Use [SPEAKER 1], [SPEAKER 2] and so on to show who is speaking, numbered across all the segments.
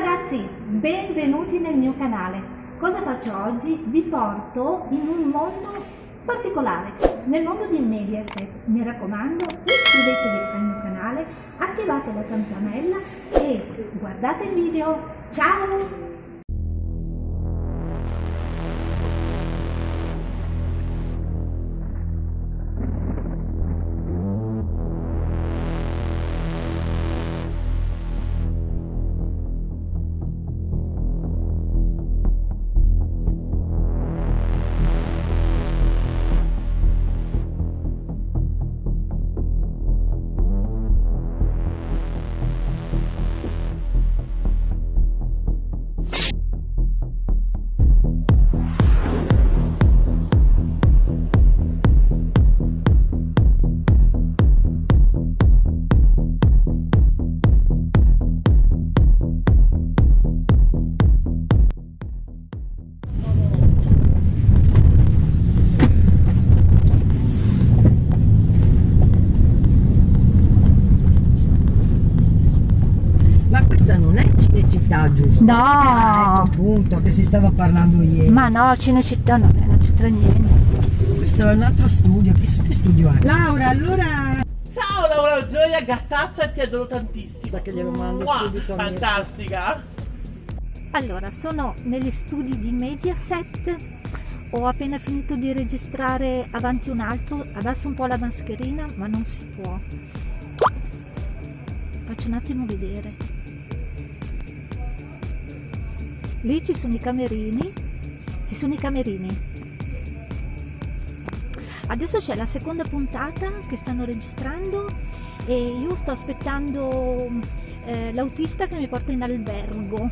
[SPEAKER 1] ragazzi, benvenuti nel mio canale. Cosa faccio oggi? Vi porto in un mondo particolare, nel mondo di Mediaset. Mi raccomando, iscrivetevi al mio canale, attivate la campanella e guardate il video. Ciao!
[SPEAKER 2] Città, giusto?
[SPEAKER 1] No!
[SPEAKER 2] Ah, ecco appunto che si stava parlando ieri.
[SPEAKER 1] Ma no, Cinecittà non, non c'entra niente.
[SPEAKER 2] Questo è un altro studio, chissà che studio è.
[SPEAKER 3] Laura, allora...
[SPEAKER 4] Ciao Laura Gioia, gattaccia, ti adoro tantissimo.
[SPEAKER 2] Perché glielo mando
[SPEAKER 4] Mua,
[SPEAKER 2] subito.
[SPEAKER 4] Fantastica.
[SPEAKER 1] Allora, sono negli studi di Mediaset. Ho appena finito di registrare avanti un altro. Adesso un po' la mascherina, ma non si può. Faccio un attimo vedere. Lì ci sono i camerini. Ci sono i camerini. Adesso c'è la seconda puntata che stanno registrando e io sto aspettando eh, l'autista che mi porta in albergo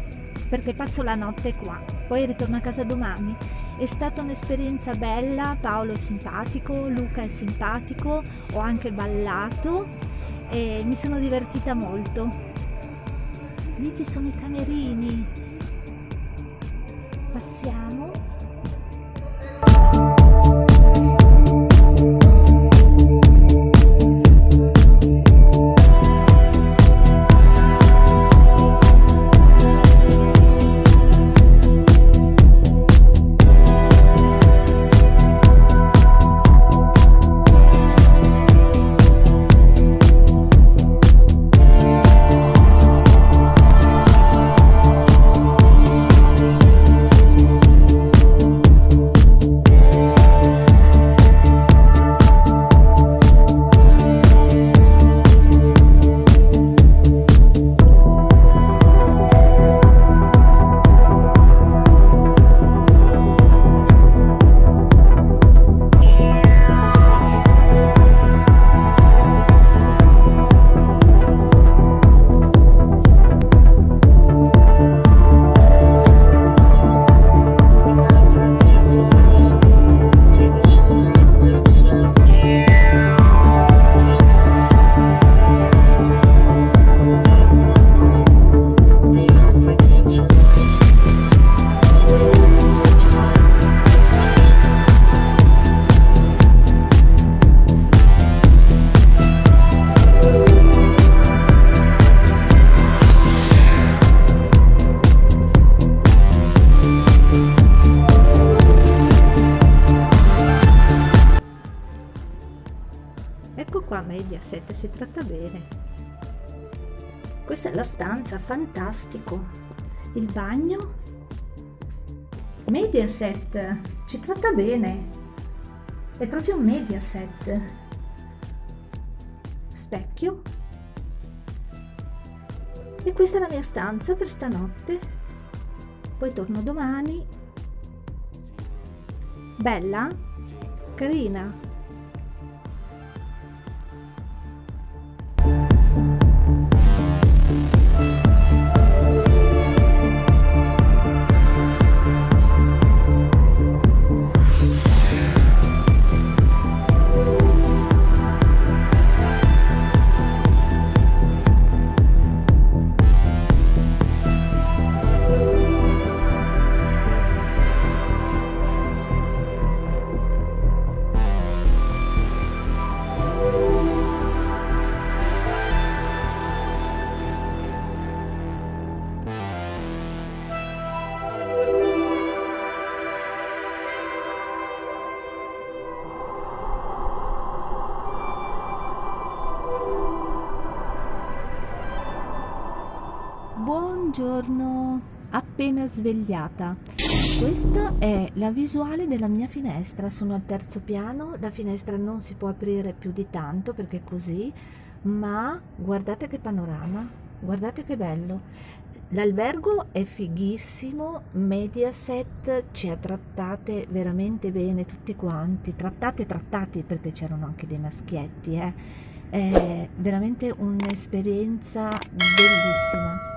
[SPEAKER 1] perché passo la notte qua, poi ritorno a casa domani. È stata un'esperienza bella, Paolo è simpatico, Luca è simpatico, ho anche ballato e mi sono divertita molto. Lì ci sono i camerini. Passiamo. Mediaset, si tratta bene. Questa è la stanza, fantastico. Il bagno. Mediaset, ci tratta bene. È proprio un Mediaset. Specchio. E questa è la mia stanza per stanotte. Poi torno domani. Bella? Carina? Buongiorno, appena svegliata. Questa è la visuale della mia finestra, sono al terzo piano, la finestra non si può aprire più di tanto perché è così, ma guardate che panorama, guardate che bello. L'albergo è fighissimo, Mediaset ci ha trattate veramente bene tutti quanti, trattate trattati perché c'erano anche dei maschietti, eh. è veramente un'esperienza bellissima.